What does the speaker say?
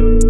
you